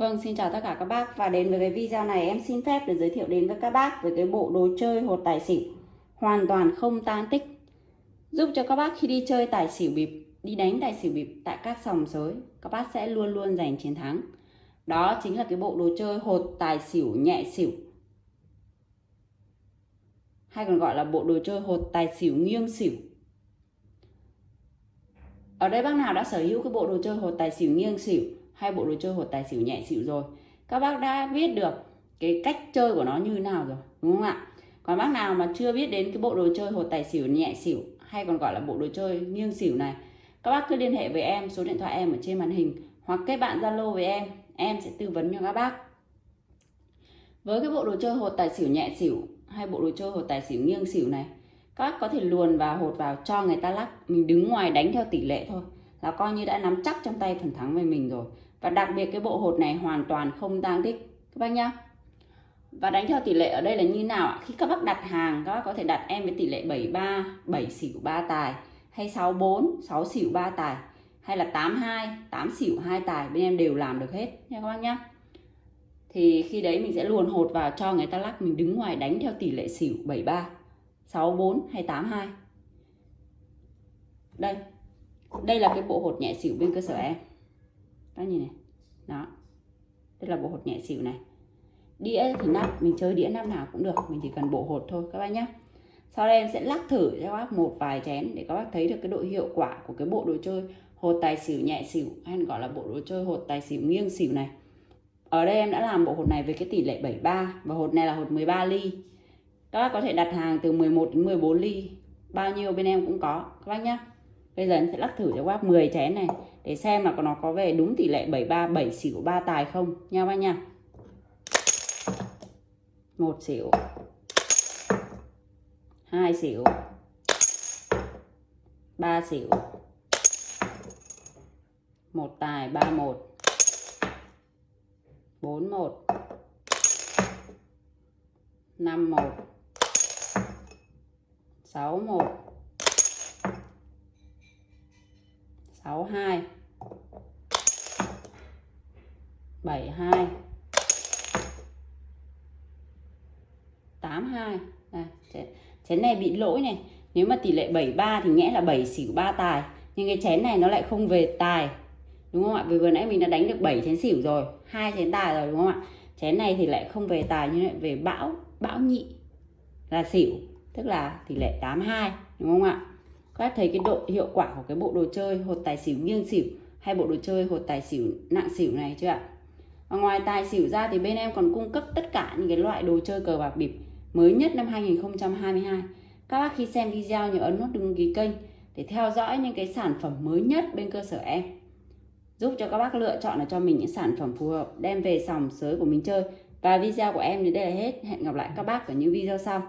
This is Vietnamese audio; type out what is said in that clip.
Vâng, xin chào tất cả các bác và đến với cái video này em xin phép để giới thiệu đến với các bác về cái bộ đồ chơi hột tài xỉu hoàn toàn không tan tích giúp cho các bác khi đi chơi tài xỉu bịp, đi đánh tài xỉu bịp tại các sòng sới các bác sẽ luôn luôn giành chiến thắng. Đó chính là cái bộ đồ chơi hột tài xỉu nhẹ xỉu hay còn gọi là bộ đồ chơi hột tài xỉu nghiêng xỉu. Ở đây bác nào đã sở hữu cái bộ đồ chơi hột tài xỉu nghiêng xỉu hai bộ đồ chơi hột tài xỉu nhẹ xỉu rồi. Các bác đã biết được cái cách chơi của nó như thế nào rồi, đúng không ạ? Còn bác nào mà chưa biết đến cái bộ đồ chơi hột tài xỉu nhẹ xỉu, hay còn gọi là bộ đồ chơi nghiêng xỉu này, các bác cứ liên hệ với em, số điện thoại em ở trên màn hình, hoặc kết bạn zalo với em em sẽ tư vấn cho các bác. Với cái bộ đồ chơi hột tài xỉu nhẹ xỉu, hay bộ đồ chơi hột tài xỉu nghiêng xỉu này, các bác có thể luồn vào, hột vào cho người ta lắc, mình đứng ngoài đánh theo tỷ lệ thôi, là coi như đã nắm chắc trong tay phần thắng về mình rồi và đặc biệt cái bộ hột này hoàn toàn không tang tích, các bác nhá. Và đánh theo tỷ lệ ở đây là như nào ạ? Khi các bác đặt hàng, các bác có thể đặt em với tỷ lệ 73 7 xỉu 3 tài, hay 64 6 xỉu 3 tài, hay là 82 8 xỉu 2 tài, bên em đều làm được hết nha các bác nhá. Thì khi đấy mình sẽ luồn hột vào cho người ta lắc, mình đứng ngoài đánh theo tỷ lệ xỉu 73 64 hay 82 đây đây là cái bộ hột nhẹ xỉu bên cơ sở em các nhìn này. Đó. Đây là bộ hột nhẹ xỉu này. Đĩa thì nắp, mình chơi đĩa năm nào cũng được, mình chỉ cần bộ hột thôi, các bác nhé sau đây em sẽ lắc thử cho các bác một vài chén để các bác thấy được cái độ hiệu quả của cái bộ đồ chơi hột tài xỉu nhẹ xỉu, hay gọi là bộ đồ chơi hột tài xỉu nghiêng xỉu này. Ở đây em đã làm bộ hột này với cái tỷ lệ 73 và hột này là hột 13 ly. Các bác có thể đặt hàng từ 11 đến 14 ly. Bao nhiêu bên em cũng có, các bác nhé bây giờ em sẽ lắc thử cho bác 10 chén này, để xem là nó có về đúng tỷ lệ 73 7 xỉu 3 tài không. Nha bác nha. Một xỉu. Hai xỉu. Ba xỉu. Một tài, ba một. Bốn một. Năm một. Sáu một. 62 72 82 này, chén này bị lỗi này. Nếu mà tỷ lệ 73 thì nghĩa là 7 xỉu 3 tài. Nhưng cái chén này nó lại không về tài. Đúng không ạ? Vì vừa nãy mình đã đánh được 7 chén xỉu rồi hai chén tài rồi đúng không ạ? Chén này thì lại không về tài nhưng lại về bão bão nhị là xỉu. Tức là tỷ lệ 82 đúng không ạ? Các thấy cái độ hiệu quả của cái bộ đồ chơi hột tài xỉu nghiêng xỉu hay bộ đồ chơi hột tài xỉu nặng xỉu này chưa ạ? Và ngoài tài xỉu ra thì bên em còn cung cấp tất cả những cái loại đồ chơi cờ bạc bịp mới nhất năm 2022 các bác khi xem video nhớ ấn nút đăng ký kênh để theo dõi những cái sản phẩm mới nhất bên cơ sở em. Giúp cho các bác lựa chọn là cho mình những sản phẩm phù hợp, đem về sòng sới của mình chơi. Và video của em đến đây là hết. Hẹn gặp lại các bác ở những video sau.